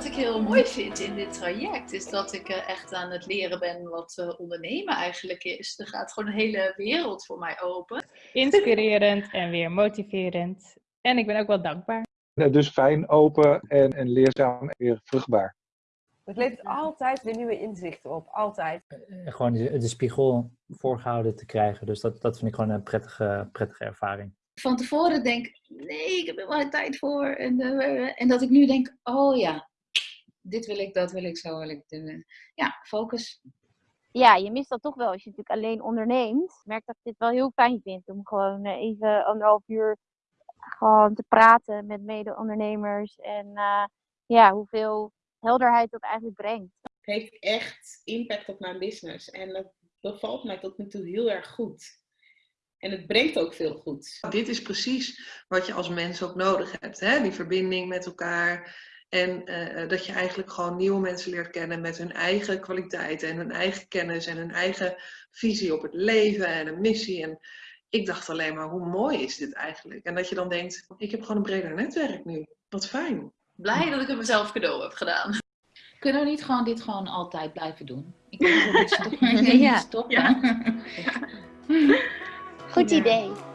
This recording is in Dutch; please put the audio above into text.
wat ik heel mooi vind in dit traject, is dat ik eh, echt aan het leren ben wat uh, ondernemen eigenlijk is. Er gaat gewoon een hele wereld voor mij open. Inspirerend en weer motiverend. En ik ben ook wel dankbaar. Dus fijn, open en, en leerzaam en weer vruchtbaar. Het levert altijd weer nieuwe inzichten op, altijd. Gewoon de, de spiegel voorgehouden te krijgen. Dus dat, dat vind ik gewoon een prettige, prettige ervaring van tevoren denk, nee, ik heb er wel tijd voor. En, uh, en dat ik nu denk, oh ja, dit wil ik, dat wil ik, zo wil ik doen. Ja, focus. Ja, je mist dat toch wel als je natuurlijk alleen onderneemt. Ik merk dat ik dit wel heel fijn vind om gewoon even anderhalf uur gewoon te praten met mede-ondernemers. En uh, ja, hoeveel helderheid dat eigenlijk brengt. Het heeft echt impact op mijn business. En dat bevalt mij tot nu toe heel erg goed. En het brengt ook veel goed. Dit is precies wat je als mens ook nodig hebt. Hè? Die verbinding met elkaar. En uh, dat je eigenlijk gewoon nieuwe mensen leert kennen met hun eigen kwaliteiten en hun eigen kennis en hun eigen visie op het leven en een missie. En ik dacht alleen maar, hoe mooi is dit eigenlijk? En dat je dan denkt, ik heb gewoon een breder netwerk nu. Wat fijn. Blij dat ik het mezelf cadeau heb gedaan. Kunnen we niet gewoon dit gewoon altijd blijven doen? Ik denk dat we dit stoppen. ja. stoppen. Ja. Goed idee.